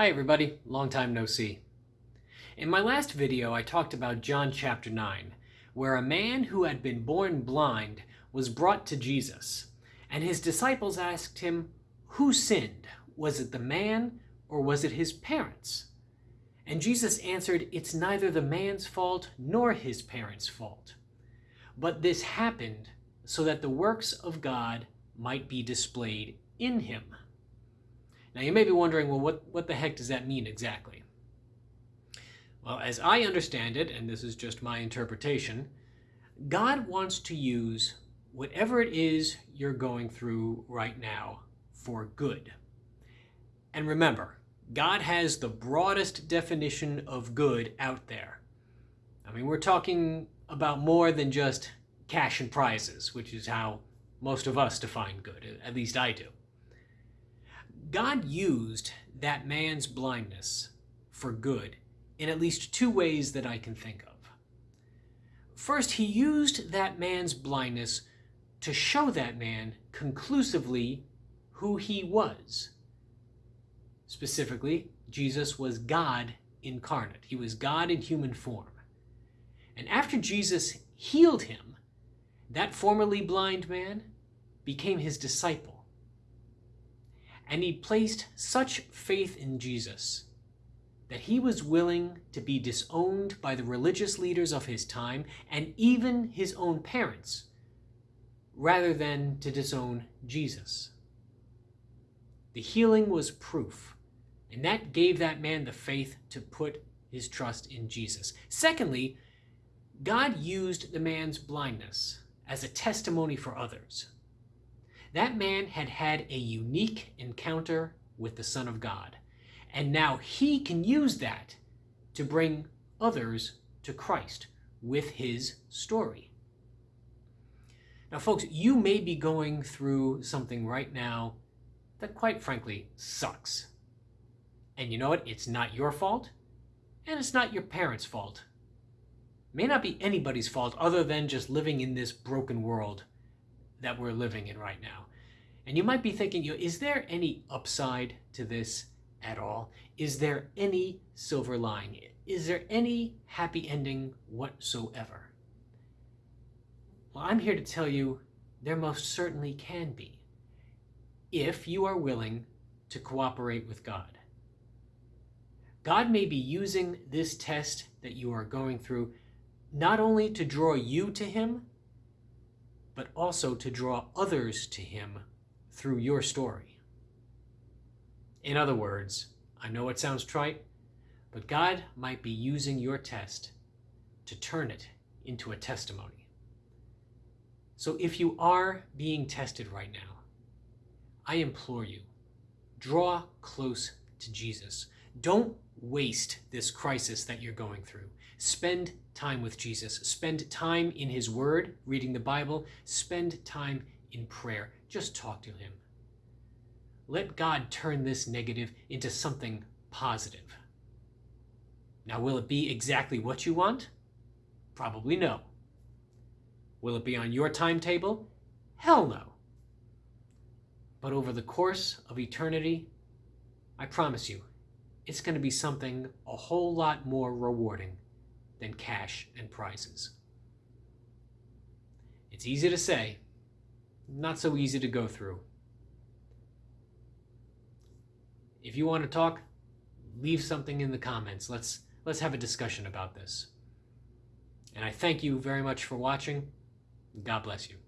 Hi everybody, long time no see. In my last video I talked about John chapter 9, where a man who had been born blind was brought to Jesus, and his disciples asked him, who sinned? Was it the man or was it his parents? And Jesus answered, it's neither the man's fault nor his parents' fault. But this happened so that the works of God might be displayed in him. Now you may be wondering, well, what, what the heck does that mean exactly? Well, as I understand it, and this is just my interpretation, God wants to use whatever it is you're going through right now for good. And remember, God has the broadest definition of good out there. I mean, we're talking about more than just cash and prizes, which is how most of us define good, at least I do. God used that man's blindness for good in at least two ways that I can think of. First, he used that man's blindness to show that man conclusively who he was. Specifically, Jesus was God incarnate. He was God in human form. And after Jesus healed him, that formerly blind man became his disciple and he placed such faith in Jesus that he was willing to be disowned by the religious leaders of his time and even his own parents, rather than to disown Jesus. The healing was proof, and that gave that man the faith to put his trust in Jesus. Secondly, God used the man's blindness as a testimony for others. That man had had a unique encounter with the Son of God, and now he can use that to bring others to Christ with his story. Now, folks, you may be going through something right now that quite frankly sucks. And you know what? It's not your fault, and it's not your parents' fault. It may not be anybody's fault other than just living in this broken world that we're living in right now. And you might be thinking, you know, is there any upside to this at all? Is there any silver lining? Is there any happy ending whatsoever? Well, I'm here to tell you there most certainly can be if you are willing to cooperate with God. God may be using this test that you are going through not only to draw you to Him, but also to draw others to Him through your story. In other words, I know it sounds trite, but God might be using your test to turn it into a testimony. So if you are being tested right now, I implore you, draw close to Jesus. Don't waste this crisis that you're going through. Spend time with Jesus. Spend time in his word, reading the Bible. Spend time in prayer. Just talk to him. Let God turn this negative into something positive. Now, will it be exactly what you want? Probably no. Will it be on your timetable? Hell no. But over the course of eternity, I promise you, it's going to be something a whole lot more rewarding than cash and prizes. It's easy to say, not so easy to go through. If you want to talk, leave something in the comments. Let's let's have a discussion about this. And I thank you very much for watching. God bless you.